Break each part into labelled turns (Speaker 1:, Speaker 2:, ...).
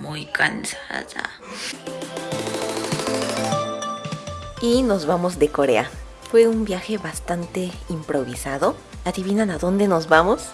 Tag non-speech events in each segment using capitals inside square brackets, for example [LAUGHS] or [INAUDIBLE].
Speaker 1: muy cansada.
Speaker 2: Y nos vamos de Corea. Fue un viaje bastante improvisado. ¿Adivinan a dónde nos vamos?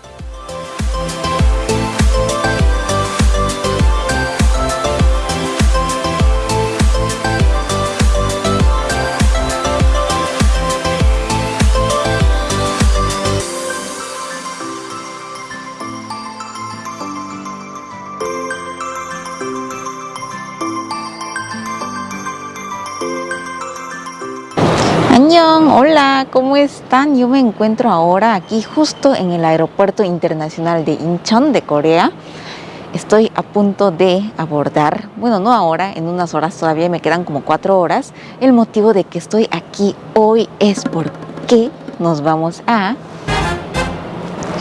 Speaker 2: Hola, ¿cómo están? Yo me encuentro ahora aquí justo en el aeropuerto internacional de Incheon de Corea. Estoy a punto de abordar, bueno, no ahora, en unas horas todavía me quedan como cuatro horas. El motivo de que estoy aquí hoy es porque nos vamos a...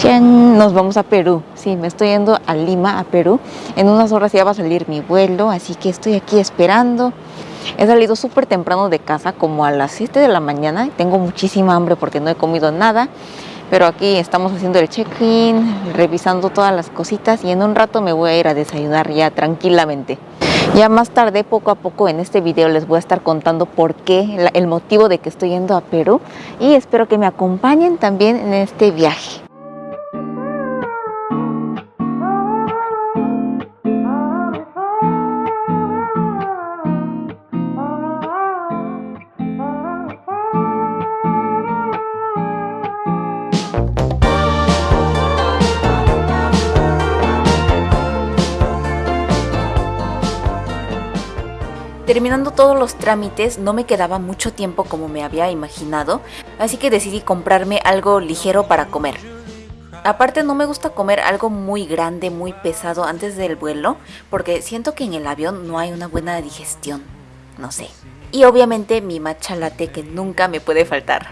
Speaker 2: Nos vamos a Perú. Sí, me estoy yendo a Lima, a Perú. En unas horas ya va a salir mi vuelo, así que estoy aquí esperando. He salido súper temprano de casa, como a las 7 de la mañana. Tengo muchísima hambre porque no he comido nada. Pero aquí estamos haciendo el check-in, revisando todas las cositas y en un rato me voy a ir a desayunar ya tranquilamente. Ya más tarde, poco a poco en este video les voy a estar contando por qué, el motivo de que estoy yendo a Perú y espero que me acompañen también en este viaje. Terminando todos los trámites, no me quedaba mucho tiempo como me había imaginado, así que decidí comprarme algo ligero para comer. Aparte no me gusta comer algo muy grande, muy pesado antes del vuelo, porque siento que en el avión no hay una buena digestión, no sé. Y obviamente mi matcha latte que nunca me puede faltar.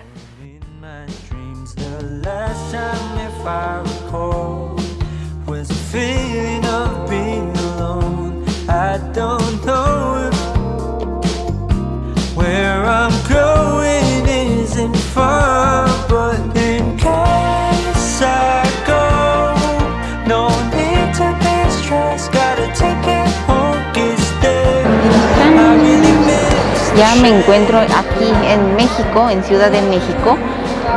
Speaker 2: Ya me encuentro aquí en México, en Ciudad de México.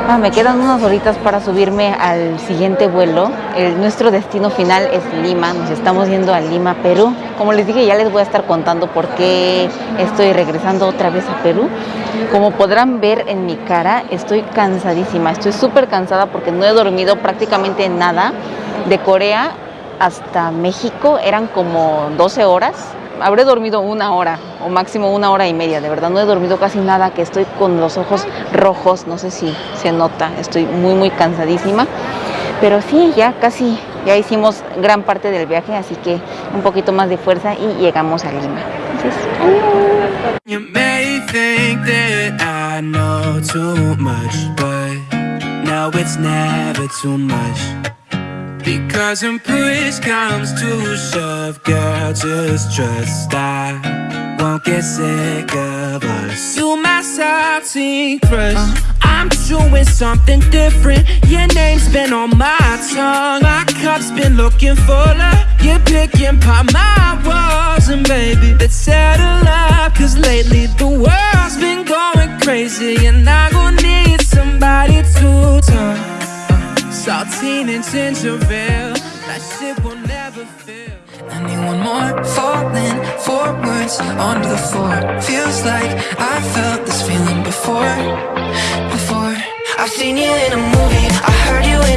Speaker 2: Ah, me quedan unas horitas para subirme al siguiente vuelo. El, nuestro destino final es Lima. Nos estamos yendo a Lima, Perú. Como les dije, ya les voy a estar contando por qué estoy regresando otra vez a Perú. Como podrán ver en mi cara, estoy cansadísima. Estoy súper cansada porque no he dormido prácticamente nada. De Corea hasta México eran como 12 horas habré dormido una hora o máximo una hora y media, de verdad no he dormido casi nada, que estoy con los ojos rojos, no sé si se nota, estoy muy muy cansadísima, pero sí, ya casi, ya hicimos gran parte del viaje, así que un poquito más de fuerza y llegamos a Lima. Because when push comes to shove, girl, just trust I won't get sick of us. You my salty crush. Uh, I'm doing something different. Your name's been on my tongue. My cup's been looking fuller. You're picking apart my walls, and baby, let's settle up. Cause lately the world's been going crazy, and I gon' need somebody to talk. Saltine and ginger ale That shit will never fail. I need one more falling forwards onto the floor. Feels like I felt this feeling before Before. I've seen you in a movie. I heard you in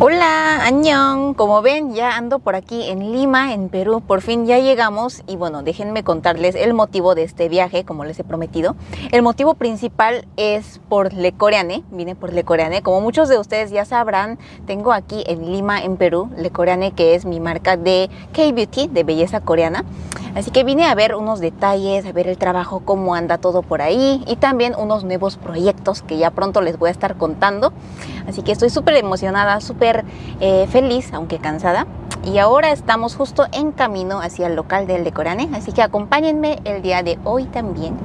Speaker 2: Hola, añón. Como ven, ya ando por aquí en Lima, en Perú. Por fin ya llegamos y bueno, déjenme contarles el motivo de este viaje, como les he prometido. El motivo principal es por Le Coreane. Vine por Le Coreane. Como muchos de ustedes ya sabrán, tengo aquí en Lima, en Perú, Le Coreane, que es mi marca de K-Beauty, de belleza coreana. Así que vine a ver unos detalles, a ver el trabajo, cómo anda todo por ahí y también unos nuevos proyectos que ya pronto les voy a estar contando. Así que estoy súper emocionada, súper eh, feliz, aunque cansada. Y ahora estamos justo en camino hacia el local del Decorane, así que acompáñenme el día de hoy también.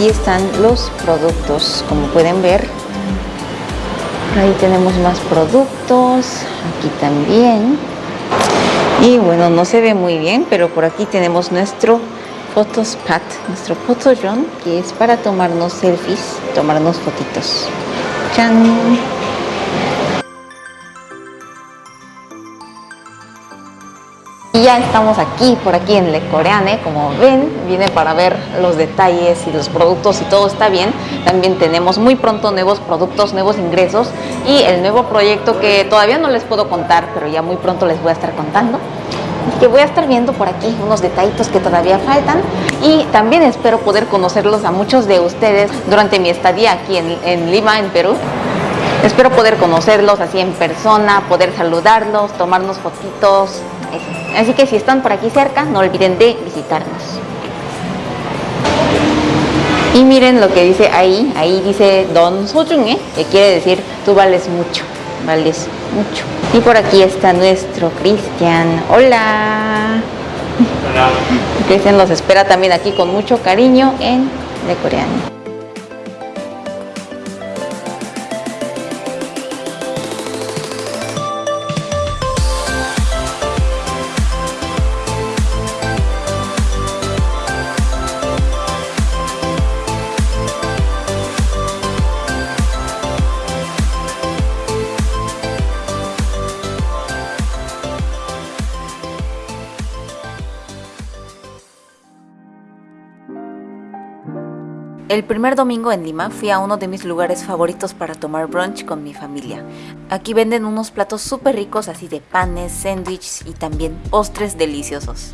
Speaker 2: aquí están los productos, como pueden ver. Ahí tenemos más productos, aquí también. Y bueno, no se ve muy bien, pero por aquí tenemos nuestro Photospot, nuestro photodrone, que es para tomarnos selfies, tomarnos fotitos. ¡Chan! Ya estamos aquí, por aquí en Le Coreane, como ven, viene para ver los detalles y los productos y todo está bien. También tenemos muy pronto nuevos productos, nuevos ingresos y el nuevo proyecto que todavía no les puedo contar, pero ya muy pronto les voy a estar contando. que voy a estar viendo por aquí unos detallitos que todavía faltan y también espero poder conocerlos a muchos de ustedes durante mi estadía aquí en, en Lima, en Perú. Espero poder conocerlos así en persona, poder saludarlos, tomarnos fotitos, Así que si están por aquí cerca, no olviden de visitarnos. Y miren lo que dice ahí, ahí dice Don Sojunge, que quiere decir tú vales mucho, vales mucho. Y por aquí está nuestro Cristian. Hola. Hola. [LAUGHS] Cristian los espera también aquí con mucho cariño en De Coreano. El primer domingo en Lima fui a uno de mis lugares favoritos para tomar brunch con mi familia. Aquí venden unos platos súper ricos así de panes, sándwiches y también postres deliciosos.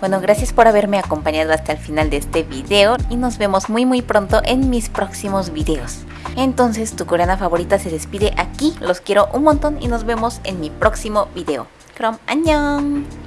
Speaker 2: Bueno, gracias por haberme acompañado hasta el final de este video y nos vemos muy muy pronto en mis próximos videos. Entonces, tu coreana favorita se despide aquí, los quiero un montón y nos vemos en mi próximo video. Krom, 안녕!